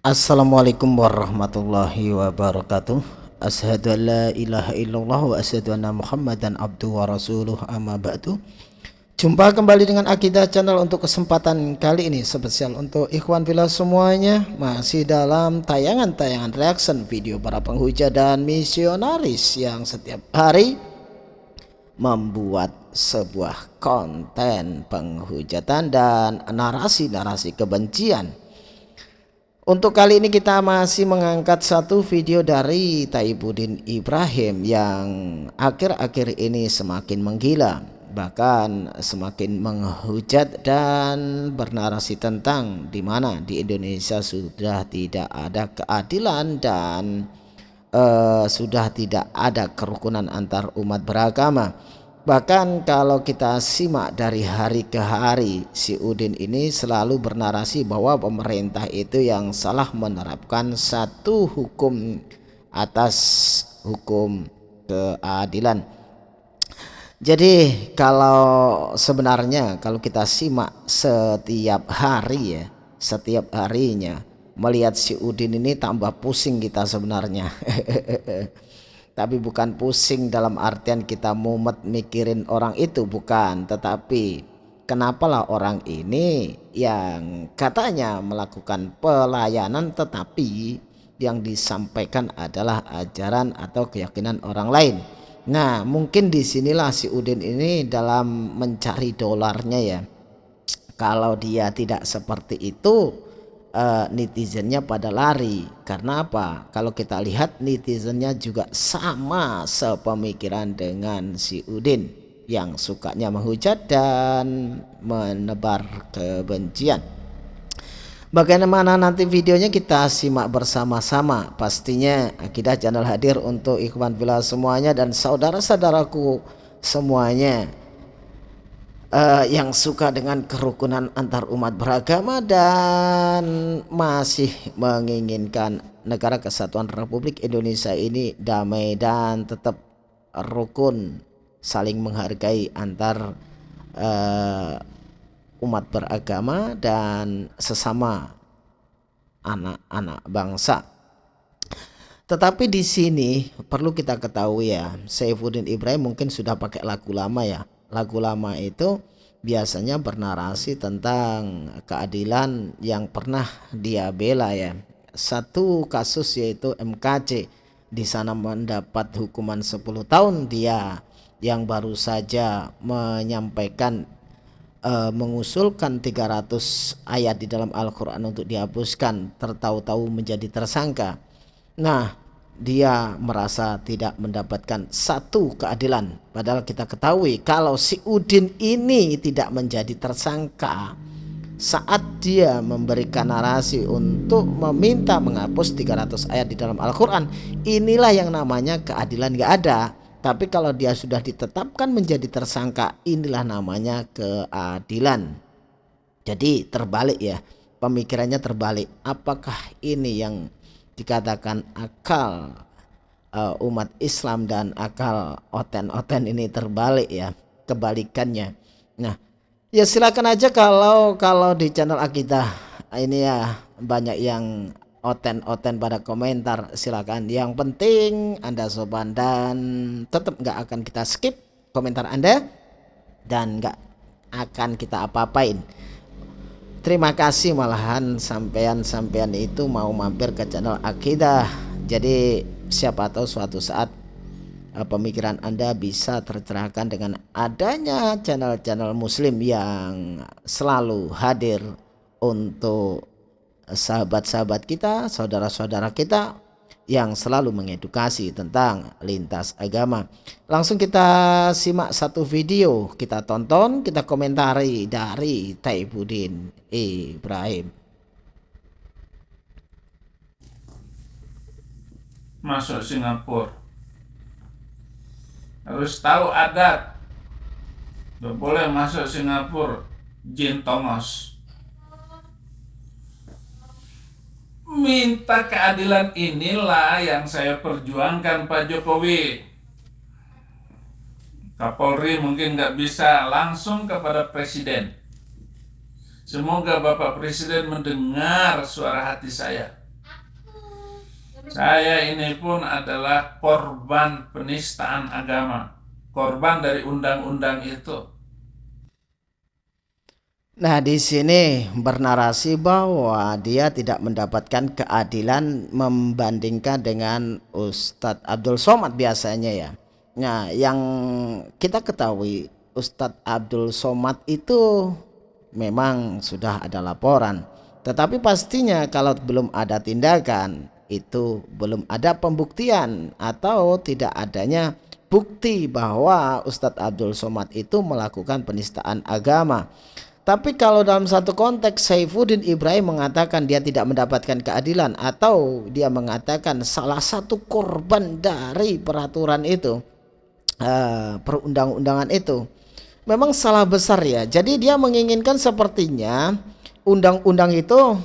Assalamualaikum warahmatullahi wabarakatuh. Ashadu an la ilaha illallah wa ashadu anna muhammadan abdu wa rasuluh. Amma ba'du. Jumpa kembali dengan Akidah Channel untuk kesempatan kali ini Spesial untuk ikhwan villa semuanya. Masih dalam tayangan-tayangan reaction video para penghujat dan misionaris Yang setiap hari membuat sebuah konten penghujatan dan narasi-narasi kebencian untuk kali ini kita masih mengangkat satu video dari Taibudin Ibrahim yang akhir-akhir ini semakin menggila bahkan semakin menghujat dan bernarasi tentang di mana di Indonesia sudah tidak ada keadilan dan uh, sudah tidak ada kerukunan antar umat beragama Bahkan kalau kita simak dari hari ke hari si Udin ini selalu bernarasi bahwa pemerintah itu yang salah menerapkan satu hukum atas hukum keadilan. Jadi kalau sebenarnya kalau kita simak setiap hari ya, setiap harinya melihat si Udin ini tambah pusing kita sebenarnya. tapi bukan pusing dalam artian kita mumet mikirin orang itu bukan. Tetapi kenapalah orang ini yang katanya melakukan pelayanan tetapi yang disampaikan adalah ajaran atau keyakinan orang lain. Nah mungkin di sinilah si Udin ini dalam mencari dolarnya ya. Kalau dia tidak seperti itu uh, netizennya pada lari. Karena apa? Kalau kita lihat netizennya juga sama sepemikiran dengan si Udin yang sukanya menghujat dan menebar kebencian. Bagaimana nanti videonya? Kita simak bersama-sama. Pastinya kita channel hadir untuk ikhwan villa semuanya dan saudara-saudaraku semuanya uh, yang suka dengan kerukunan antar umat beragama dan masih menginginkan negara kesatuan Republik Indonesia ini damai dan tetap rukun saling menghargai antar uh, umat beragama dan sesama anak-anak bangsa. Tetapi di sini perlu kita ketahui ya, Saifuddin Ibrahim mungkin sudah pakai lagu lama ya lagu lama itu biasanya bernarasi tentang keadilan yang pernah dia bela ya. Satu kasus yaitu MKC di sana mendapat hukuman 10 tahun dia yang baru saja menyampaikan uh, mengusulkan 300 ayat di dalam Al-Qur'an untuk dihapuskan tertahu-tahu menjadi tersangka. Nah, dia merasa tidak mendapatkan satu keadilan. Padahal kita ketahui kalau si Udin ini tidak menjadi tersangka saat dia memberikan narasi untuk meminta menghapus 300 ayat di dalam Al-Quran inilah yang namanya keadilan gak ada. Tapi kalau dia sudah ditetapkan menjadi tersangka inilah namanya keadilan. Jadi terbalik ya pemikirannya terbalik. Apakah ini yang dikatakan akal uh, umat Islam dan akal oten-oten ini terbalik ya kebalikannya. Nah ya silakan aja kalau kalau di channel akidah ini ya banyak yang oten-oten pada komentar silakan. Yang penting anda sopan dan tetap nggak akan kita skip komentar anda dan nggak akan kita apa-apain Terima kasih malahan sampean-sampean itu mau mampir ke channel Akidah. Jadi siapa tahu suatu saat uh, pemikiran Anda bisa tercerahkan dengan adanya channel-channel muslim yang selalu hadir untuk sahabat-sahabat kita, saudara-saudara kita yang selalu mengedukasi tentang lintas agama. Langsung kita simak satu video, kita tonton, kita komentari dari Taibudin Ibrahim. Masuk Singapura harus tahu adat. Boleh masuk Singapura jin Thomas. Minta keadilan inilah yang saya perjuangkan Pak Jokowi. Kapolri mungkin nggak bisa langsung kepada Presiden. Semoga Bapak Presiden mendengar suara hati saya. Saya ini pun adalah korban penistaan agama. Korban dari undang-undang itu. Nah, di sini bernarasi bahwa dia tidak mendapatkan keadilan membandingkan dengan Ustadz Abdul Somad biasanya ya. Nah, yang kita ketahui Ustadz Abdul Somad itu memang sudah ada laporan. Tetapi pastinya kalau belum ada tindakan itu belum ada pembuktian atau tidak adanya bukti bahwa Ustadz Abdul Somad itu melakukan penistaan agama. Tapi kalau dalam satu konteks Saifuddin Ibrahim mengatakan dia tidak mendapatkan keadilan atau dia mengatakan salah satu korban dari peraturan itu uh, perundang-undangan itu memang salah besar ya. Jadi dia menginginkan sepertinya undang-undang itu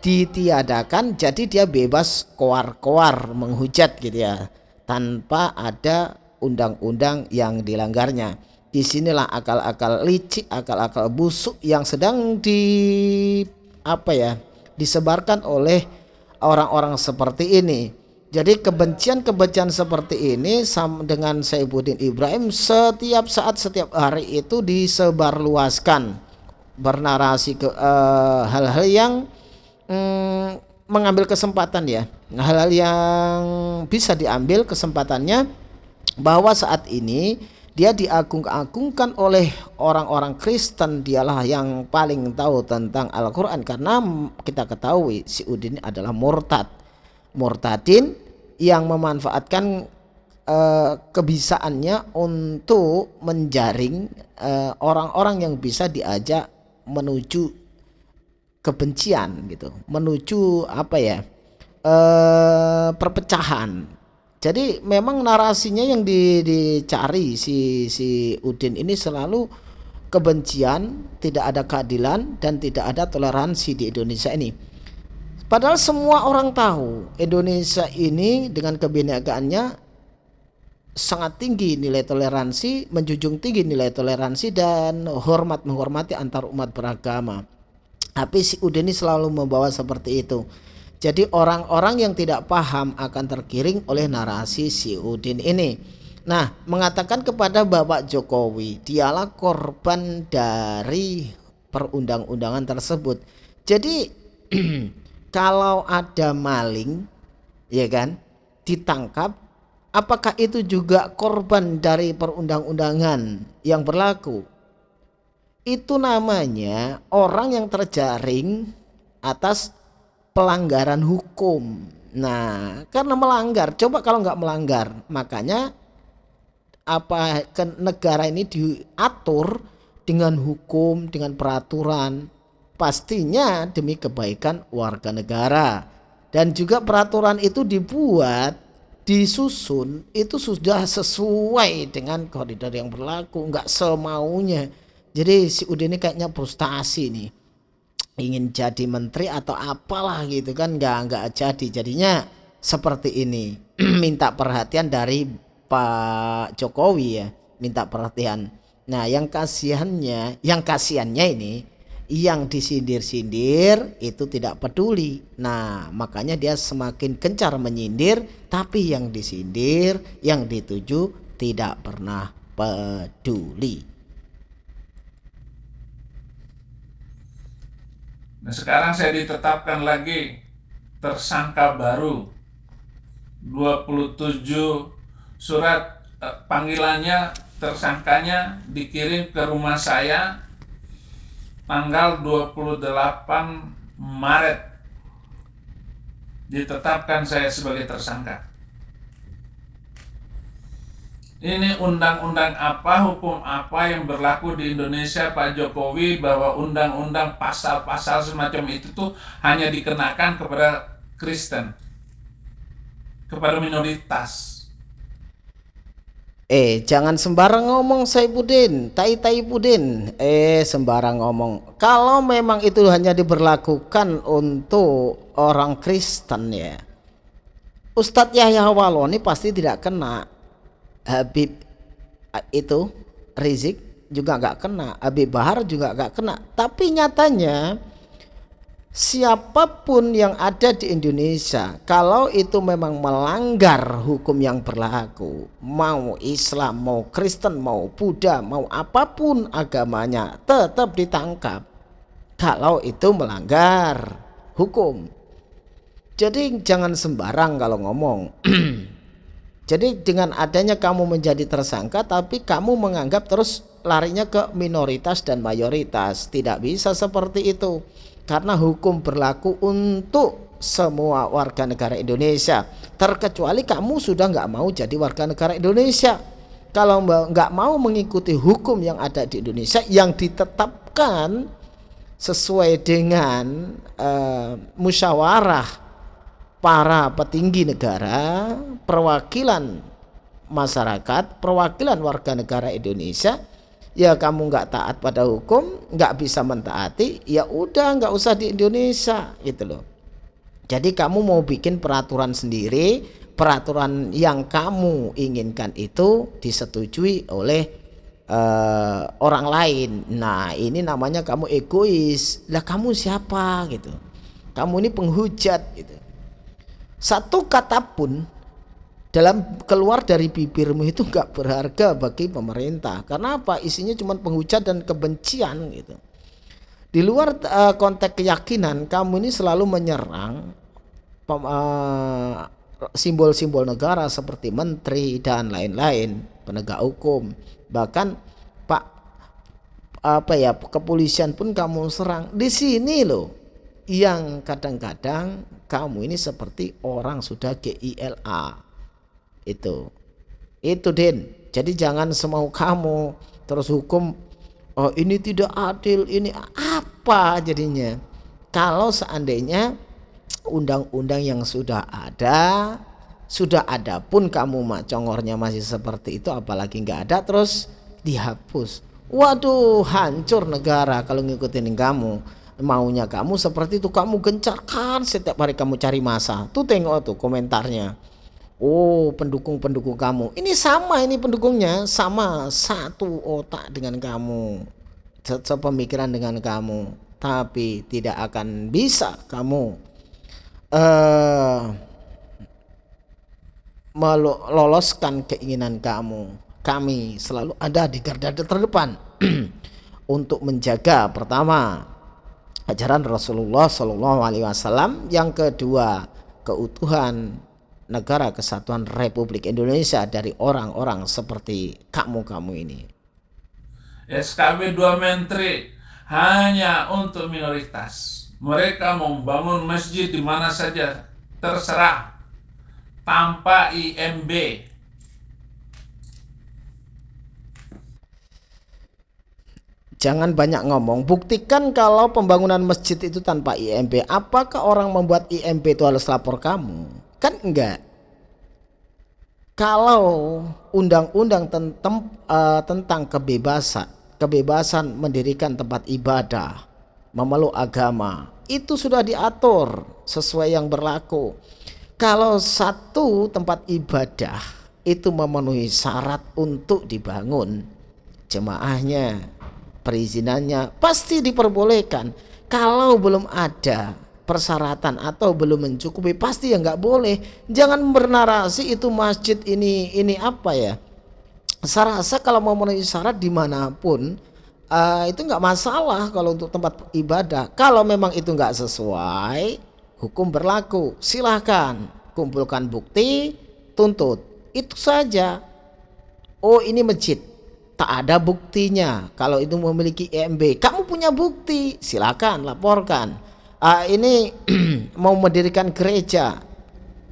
ditiadakan jadi dia bebas koar-koar menghujat gitu ya tanpa ada undang-undang yang dilanggarnya di sinilah akal-akal licik, akal-akal busuk yang sedang di apa ya disebarkan oleh orang-orang seperti ini. Jadi kebencian-kebencian seperti ini sama dengan Saifuddin Ibrahim setiap saat setiap hari itu disebarluaskan bernarasi ke eh, hal-hal uh, yang mm, mengambil kesempatan ya hal-hal yang bisa diambil kesempatannya bahwa saat ini dia diagung-agungkan oleh orang-orang Kristen. Dialah yang paling tahu tentang Al-Quran. Karena kita ketahui si Udin adalah murtad. Murtadin yang memanfaatkan uh, kebisaannya untuk menjaring eh, orang-orang uh, yang bisa diajak menuju kebencian gitu. Menuju apa ya? Uh, perpecahan jadi memang narasinya yang di, dicari si si Udin ini selalu kebencian, tidak ada keadilan dan tidak ada toleransi di Indonesia ini. Padahal semua orang tahu Indonesia ini dengan kebenekaannya sangat tinggi nilai toleransi, menjunjung tinggi nilai toleransi dan hormat menghormati antar umat beragama. Tapi si Udin ini selalu membawa seperti itu. Jadi orang-orang yang tidak paham akan tergiring oleh narasi si Udin ini. Nah, mengatakan kepada Bapak Jokowi, dialah korban dari perundang-undangan tersebut. Jadi kalau ada maling, ya kan, ditangkap, apakah itu juga korban dari perundang-undangan yang berlaku? Itu namanya orang yang terjaring atas pelanggaran hukum. Nah, karena melanggar, coba kalau nggak melanggar, makanya apa ke negara ini diatur dengan hukum, dengan peraturan, pastinya demi kebaikan warga negara. Dan juga peraturan itu dibuat, disusun, itu sudah sesuai dengan koridor yang berlaku, nggak semaunya. Jadi si Udin ini kayaknya frustasi nih ingin jadi menteri atau apalah gitu kan nggak nggak jadi. Jadinya seperti ini. Minta perhatian dari Pak Jokowi ya minta perhatian. Nah yang kasihannya yang kasihannya ini yang disindir-sindir itu tidak peduli. Nah makanya dia semakin gencar menyindir tapi yang disindir yang dituju tidak pernah peduli Nah sekarang saya ditetapkan lagi tersangka baru. 27 surat eh, panggilannya tersangkanya dikirim ke rumah saya tanggal 28 Maret. Ditetapkan saya sebagai tersangka ini undang-undang apa, hukum apa yang berlaku di Indonesia Pak Jokowi bahwa undang-undang pasal-pasal semacam itu tuh hanya dikenakan kepada Kristen, kepada minoritas. Eh, jangan sembarang ngomong Saipudin, tai tai Pudin. Eh, sembarang ngomong. Kalau memang itu hanya diberlakukan untuk orang Kristen ya. Ustadz Yahya Waloni pasti tidak kena Habib itu Rizik juga nggak kena Habib Bahar juga nggak kena. Tapi nyatanya siapa pun yang ada di Indonesia kalau itu memang melanggar hukum yang berlaku mau Islam mau Kristen mau Buddha mau apa pun agamanya tetap ditangkap. Kalau itu melanggar hukum. Jadi jangan sembarang kalau ngomong jadi dengan adanya kamu menjadi tersangka tapi kamu menganggap terus larinya ke minoritas dan mayoritas. Tidak bisa seperti itu. Karena hukum berlaku untuk semua warga negara Indonesia. Terkecuali kamu sudah nggak mau jadi warga negara Indonesia. Kalau nggak mau mengikuti hukum yang ada di Indonesia yang ditetapkan sesuai dengan uh, musyawarah para petinggi negara perwakilan masyarakat perwakilan warga negara Indonesia ya kamu nggak taat pada hukum nggak bisa mentaati ya udah nggak usah di Indonesia gitu loh. Jadi kamu mau bikin peraturan sendiri peraturan yang kamu inginkan itu disetujui oleh uh, orang lain. Nah ini namanya kamu egois. Lah kamu siapa gitu? Kamu ini penghujat gitu satu kata pun dalam keluar dari bibirmu itu nggak berharga bagi pemerintah. Karena apa? Isinya cuma penghujat dan kebencian gitu. Di luar uh, konteks keyakinan kamu ini selalu menyerang eh, simbol-simbol uh, negara seperti menteri dan lain-lain penegak hukum. Bahkan pak apa ya kepolisian pun kamu serang. Di sini loh yang kadang-kadang kamu ini seperti orang sudah GILA itu. Itu Din. Jadi jangan semau kamu. Terus hukum oh ini tidak adil ini apa jadinya? Kalau seandainya undang-undang yang sudah ada sudah ada pun kamu mak congornya masih seperti itu apalagi nggak ada terus dihapus. Waduh hancur negara kalau ngikutin kamu maunya kamu seperti itu. Kamu gencarkan setiap hari kamu cari masa. Tuh tengok tuh komentarnya. Oh pendukung-pendukung kamu. Ini sama ini pendukungnya. Sama satu otak dengan kamu. Sepemikiran dengan kamu. Tapi tidak akan bisa kamu uh, meloloskan keinginan kamu. Kami selalu ada di garda terdepan. Untuk menjaga pertama ajaran Rasulullah Shallallahu Alaihi Wasallam yang kedua keutuhan negara kesatuan Republik Indonesia dari orang-orang seperti kamu-kamu ini. SKB 2 Menteri hanya untuk minoritas. Mereka mau bangun masjid di mana saja terserah tanpa IMB. Jangan banyak ngomong, buktikan kalau pembangunan masjid itu tanpa IMB. Apakah orang membuat IMB itu harus lapor kamu? Kan enggak. Kalau undang-undang tentang, uh, tentang kebebasan, kebebasan mendirikan tempat ibadah, memeluk agama, itu sudah diatur sesuai yang berlaku. Kalau satu tempat ibadah itu memenuhi syarat untuk dibangun, jemaahnya, perizinannya pasti diperbolehkan. Kalau belum ada persyaratan atau belum mencukupi pasti ya nggak boleh. Jangan bernarasi itu masjid ini ini apa ya. Saya rasa kalau mau memenuhi syarat di mana pun uh, itu nggak masalah kalau untuk tempat ibadah. Kalau memang itu nggak sesuai hukum berlaku. Silahkan kumpulkan bukti tuntut. Itu saja. Oh ini masjid tak ada buktinya. Kalau itu memiliki EMB kamu punya bukti. Silakan laporkan. Uh, ini mau mendirikan gereja.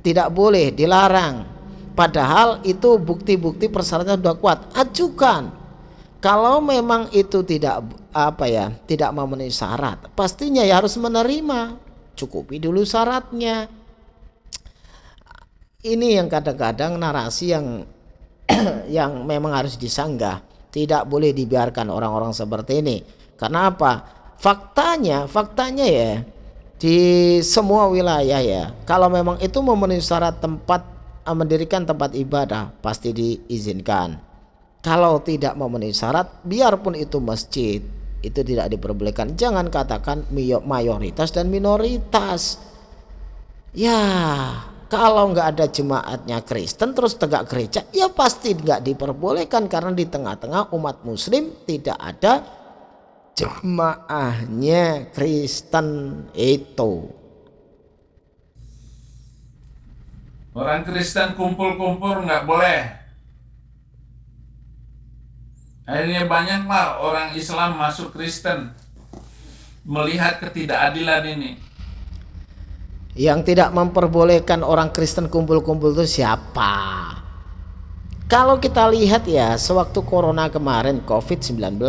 Tidak boleh dilarang. Padahal itu bukti-bukti persyaratan sudah kuat. Ajukan. Kalau memang itu tidak apa ya tidak memenuhi syarat pastinya ya harus menerima. Cukupi dulu syaratnya. Ini yang kadang-kadang narasi yang yang memang harus disanggah tidak boleh dibiarkan orang-orang seperti ini. Karena apa? Faktanya faktanya ya di semua wilayah ya kalau memang itu memenuhi syarat tempat eh, mendirikan tempat ibadah pasti diizinkan. Kalau tidak memenuhi syarat biarpun itu masjid itu tidak diperbolehkan. Jangan katakan mayoritas dan minoritas. Ya kalau nggak ada jemaatnya Kristen terus tegak gereja ya pasti nggak diperbolehkan karena di tengah-tengah umat muslim tidak ada jemaahnya Kristen itu. Orang Kristen kumpul-kumpul nggak boleh. Akhirnya banyaklah orang Islam masuk Kristen melihat ketidakadilan ini yang tidak memperbolehkan orang Kristen kumpul-kumpul itu siapa? Kalau kita lihat ya, sewaktu corona kemarin COVID-19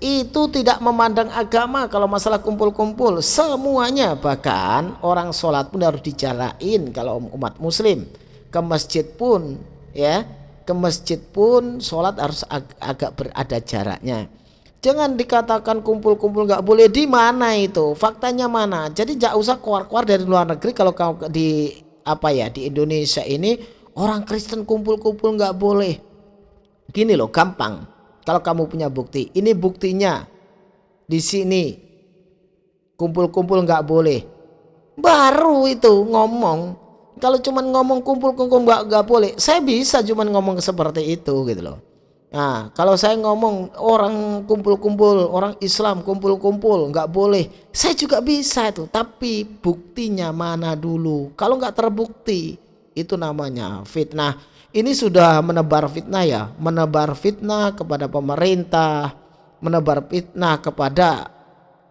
itu tidak memandang agama kalau masalah kumpul-kumpul. Semuanya bahkan orang sholat pun harus dicarain kalau umat muslim. Ke masjid pun ya ke masjid pun sholat harus ag agak berada jaraknya Jangan dikatakan kumpul-kumpul nggak boleh di mana itu? Faktanya mana? Jadi nggak usah keluar-keluar dari luar negeri kalau di apa ya di Indonesia ini orang Kristen kumpul-kumpul nggak boleh. Gini loh, gampang. Kalau kamu punya bukti, ini buktinya di sini kumpul-kumpul nggak boleh. Baru itu ngomong. Kalau cuman ngomong kumpul-kumpul nggak nggak boleh, saya bisa cuman ngomong seperti itu gitu loh. Nah, kalau saya ngomong orang kumpul-kumpul, orang Islam kumpul-kumpul, nggak boleh. Saya juga bisa itu, tapi buktinya mana dulu? Kalau nggak terbukti, itu namanya fitnah. Ini sudah menebar fitnah ya, menebar fitnah kepada pemerintah, menebar fitnah kepada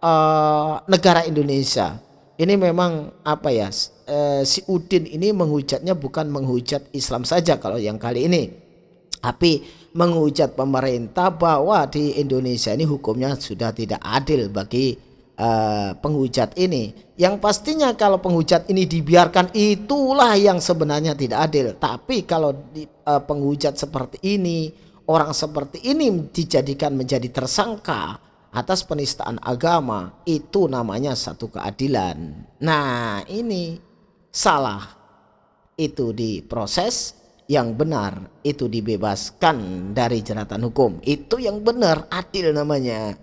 uh, negara Indonesia. Ini memang apa ya? Uh, si Udin ini menghujatnya bukan menghujat Islam saja kalau yang kali ini, tapi menghujat pemerintah bahwa di Indonesia ini hukumnya sudah tidak adil bagi uh, penghujat ini. Yang pastinya kalau penghujat ini dibiarkan itulah yang sebenarnya tidak adil. Tapi kalau di, uh, penghujat seperti ini, orang seperti ini dijadikan menjadi tersangka atas penistaan agama, itu namanya satu keadilan. Nah, ini salah. Itu diproses yang benar itu dibebaskan dari jeratan hukum. Itu yang benar adil namanya.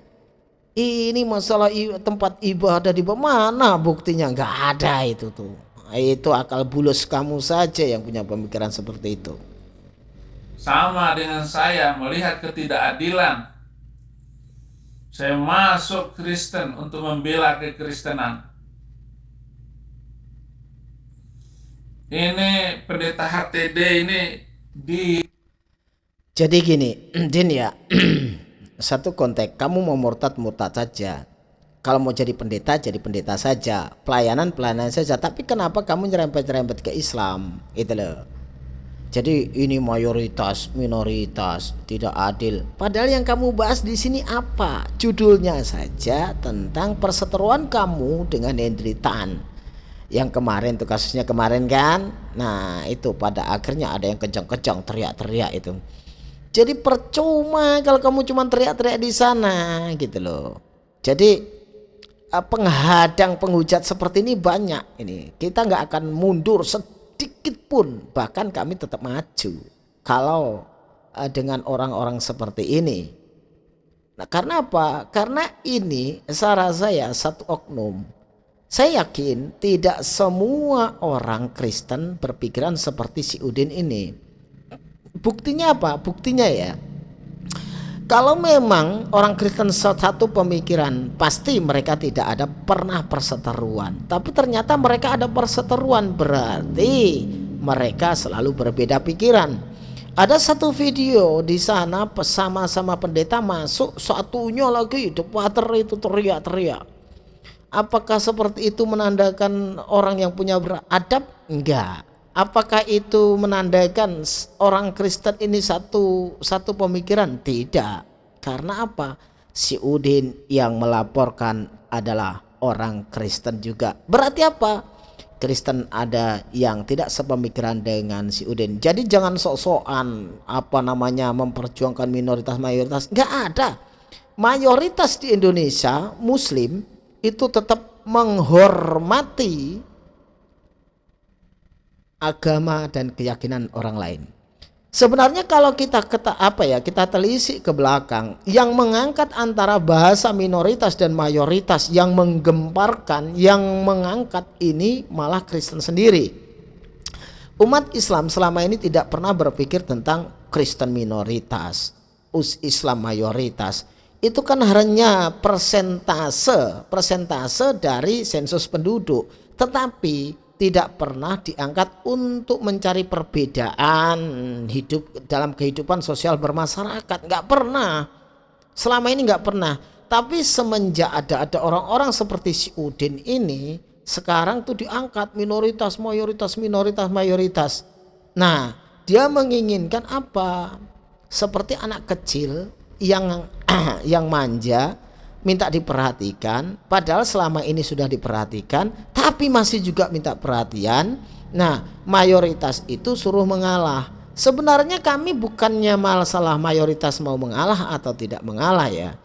Ini masalah tempat ibadah di mana buktinya? Nggak ada itu tuh. Itu akal bulus kamu saja yang punya pemikiran seperti itu. Sama dengan saya melihat ketidakadilan. Saya masuk Kristen untuk membela kekristenan ini pendeta HTD ini di jadi gini Din ya satu konteks kamu mau murtad murtad saja. Kalau mau jadi pendeta jadi pendeta saja. Pelayanan pelayanan saja. Tapi kenapa kamu nyerempet-nyerempet ke Islam? Itu loh. Jadi ini mayoritas minoritas tidak adil. Padahal yang kamu bahas di sini apa? Judulnya saja tentang perseteruan kamu dengan Hendri Tan yang kemarin tuh kasusnya kemarin kan? Nah itu pada akhirnya ada yang kejang-kejang teriak-teriak itu. Jadi percuma kalau kamu cuma teriak-teriak di sana gitu loh. Jadi eh, penghadang penghujat seperti ini banyak ini. Kita nggak akan mundur sedikit pun. Bahkan kami tetap maju. Kalau uh, dengan orang-orang seperti ini. Nah karena apa? Karena ini saran saya satu oknum saya yakin tidak semua orang Kristen berpikiran seperti si Udin ini. Buktinya apa? Buktinya ya. Kalau memang orang Kristen satu pemikiran, pasti mereka tidak ada pernah perseteruan. Tapi ternyata mereka ada perseteruan, berarti mereka selalu berbeda pikiran. Ada satu video di sana sama-sama pendeta masuk, satunya lagi the water itu teriak-teriak Apakah seperti itu menandakan orang yang punya beradab? Enggak. Apakah itu menandakan orang Kristen ini satu satu pemikiran? Tidak. Karena apa? Si Udin yang melaporkan adalah orang Kristen juga. Berarti apa? Kristen ada yang tidak sepemikiran dengan si Udin. Jadi jangan sok-sokan apa namanya memperjuangkan minoritas mayoritas. Enggak ada. Mayoritas di Indonesia Muslim itu tetap menghormati agama dan keyakinan orang lain. Sebenarnya kalau kita keta, apa ya kita telisik ke belakang, yang mengangkat antara bahasa minoritas dan mayoritas, yang menggemparkan, yang mengangkat ini malah Kristen sendiri. Umat Islam selama ini tidak pernah berpikir tentang Kristen minoritas, us Islam mayoritas. Itu kan hanya persentase, persentase dari sensus penduduk. Tetapi tidak pernah diangkat untuk mencari perbedaan hidup dalam kehidupan sosial bermasyarakat. Nggak pernah. Selama ini nggak pernah. Tapi semenjak ada ada orang-orang seperti si Udin ini sekarang tuh diangkat minoritas mayoritas minoritas mayoritas. Nah dia menginginkan apa? Seperti anak kecil yang yang manja minta diperhatikan. Padahal selama ini sudah diperhatikan tapi masih juga minta perhatian. Nah mayoritas itu suruh mengalah. Sebenarnya kami bukannya masalah mayoritas mau mengalah atau tidak mengalah ya.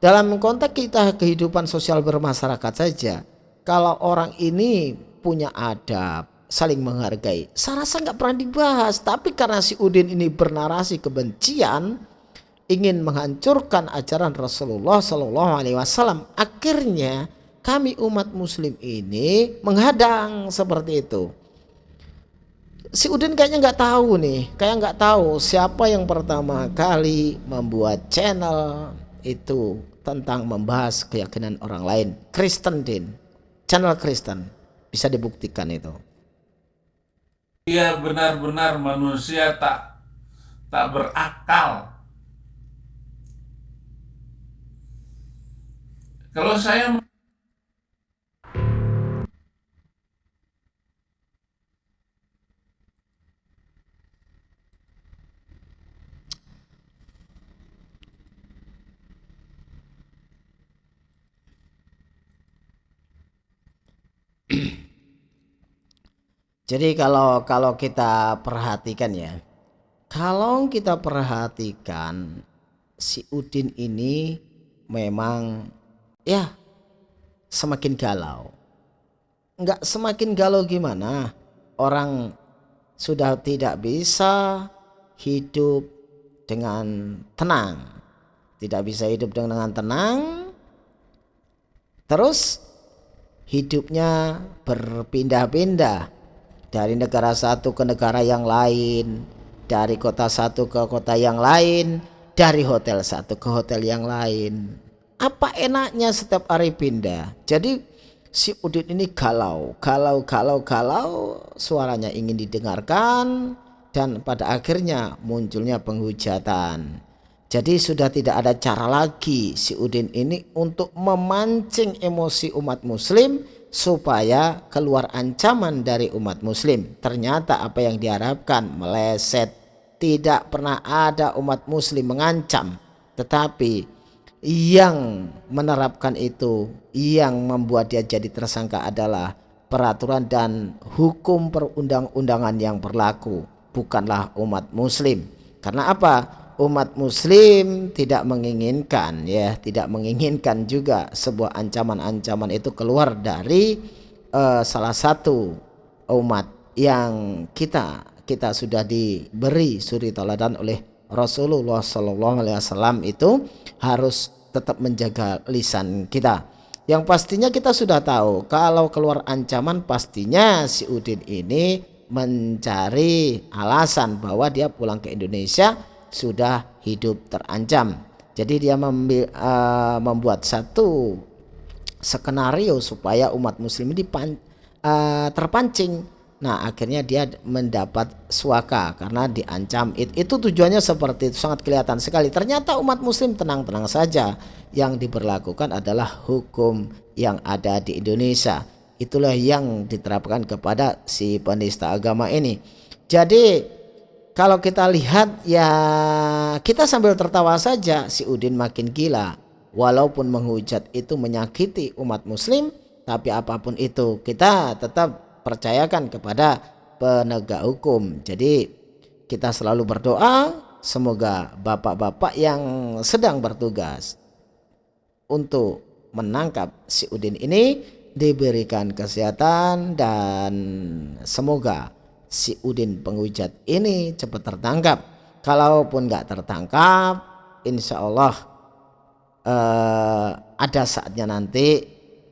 Dalam konteks kita kehidupan sosial bermasyarakat saja kalau orang ini punya adab saling menghargai saya rasa nggak pernah dibahas. Tapi karena si Udin ini bernarasi kebencian ingin menghancurkan ajaran Rasulullah Shallallahu Alaihi Wasallam. Akhirnya kami umat Muslim ini menghadang seperti itu. Si Udin kayaknya nggak tahu nih, kayak nggak tahu siapa yang pertama kali membuat channel itu tentang membahas keyakinan orang lain. Kristen Din, channel Kristen bisa dibuktikan itu. Ia benar-benar manusia tak tak berakal Kalau saya Jadi kalau kalau kita perhatikan ya, kalau kita perhatikan si Udin ini memang ya semakin galau. Enggak semakin galau gimana? Orang sudah tidak bisa hidup dengan tenang. Tidak bisa hidup dengan tenang. Terus hidupnya berpindah-pindah dari negara satu ke negara yang lain, dari kota satu ke kota yang lain, dari hotel satu ke hotel yang lain apa enaknya setiap hari pindah? Jadi si Udin ini galau. Galau galau galau. Suaranya ingin didengarkan dan pada akhirnya munculnya penghujatan. Jadi sudah tidak ada cara lagi si Udin ini untuk memancing emosi umat muslim supaya keluar ancaman dari umat muslim. Ternyata apa yang diharapkan? Meleset. Tidak pernah ada umat muslim mengancam. Tetapi yang menerapkan itu yang membuat dia jadi tersangka adalah peraturan dan hukum perundang-undangan yang berlaku bukanlah umat muslim. Karena apa? Umat muslim tidak menginginkan ya tidak menginginkan juga sebuah ancaman-ancaman itu keluar dari uh, salah satu umat yang kita kita sudah diberi suri teladan oleh Rasulullah Shallallahu Alaihi Wasallam itu harus tetap menjaga lisan kita. Yang pastinya kita sudah tahu kalau keluar ancaman pastinya si Udin ini mencari alasan bahwa dia pulang ke Indonesia sudah hidup terancam. Jadi dia uh, membuat satu skenario supaya umat muslim ini uh, terpancing Nah akhirnya dia mendapat suaka karena diancam. It, Itu tujuannya seperti itu sangat kelihatan sekali. Ternyata umat muslim tenang-tenang saja. Yang diberlakukan adalah hukum yang ada di Indonesia. Itulah yang diterapkan kepada si penista agama ini. Jadi kalau kita lihat ya kita sambil tertawa saja si Udin makin gila. Walaupun menghujat itu menyakiti umat muslim Tapi apa pun itu kita tetap percayakan kepada penegak hukum. Jadi kita selalu berdoa semoga bapak-bapak yang sedang bertugas untuk menangkap si Udin ini diberikan kesehatan dan semoga si Udin penghujat ini cepat tertangkap kalaupun nggak tertangkap insya Allah eh, ada saatnya nanti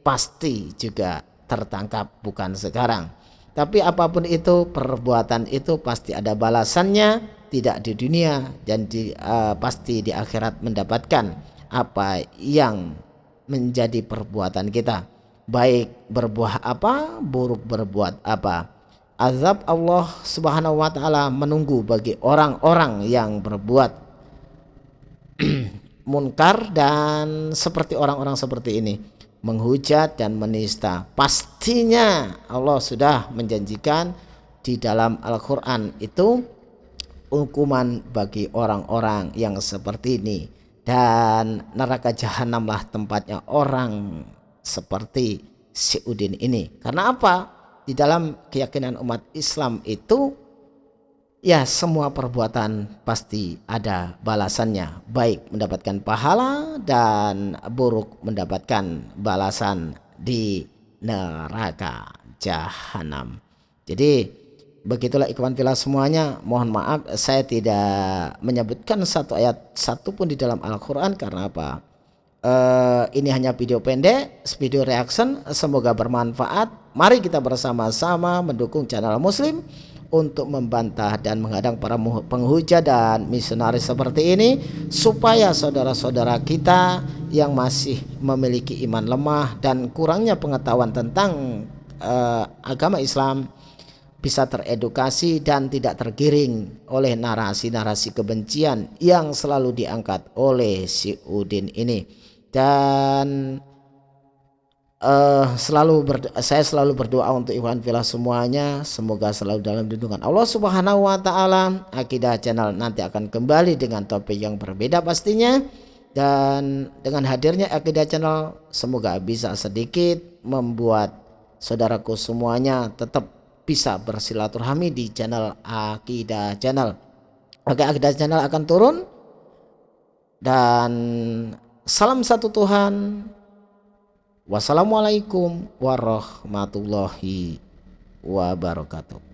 pasti juga tertangkap bukan sekarang. Tapi apa pun itu perbuatan itu pasti ada balasannya tidak di dunia dan di, uh, pasti di akhirat mendapatkan apa yang menjadi perbuatan kita. Baik berbuah apa buruk berbuat apa. Azab Allah subhanahu wa ta'ala menunggu bagi orang-orang yang berbuat munkar dan seperti orang-orang seperti ini menghujat dan menista. Pastinya Allah sudah menjanjikan di dalam Al-Quran itu hukuman bagi orang-orang yang seperti ini. Dan neraka jahanamlah tempatnya orang seperti si Udin ini. Karena apa? Di dalam keyakinan umat Islam itu ya semua perbuatan pasti ada balasannya baik mendapatkan pahala dan buruk mendapatkan balasan di neraka jahanam jadi Begitulah ikhwan filah semuanya. Mohon maaf saya tidak menyebutkan satu ayat satu pun di dalam Al-Quran karena apa? Uh, ini hanya video pendek, video reaction. Semoga bermanfaat. Mari kita bersama-sama mendukung channel Muslim untuk membantah dan menghadang para penghujat dan misionaris seperti ini supaya saudara-saudara kita yang masih memiliki iman lemah dan kurangnya pengetahuan tentang uh, agama Islam bisa teredukasi dan tidak tergiring oleh narasi-narasi kebencian yang selalu diangkat oleh si Udin ini. Dan uh, selalu saya selalu berdoa untuk Iwan Villa semuanya semoga selalu dalam lindungan Allah Subhanahu wa taala Akidah channel nanti akan kembali dengan topik yang berbeda pastinya dan dengan hadirnya Akidah channel semoga bisa sedikit membuat saudaraku semuanya tetap bisa bersilaturahmi di channel Akidah Channel. Oke, Akidah Channel akan turun dan salam satu Tuhan. Wassalamualaikum warahmatullahi wabarakatuh.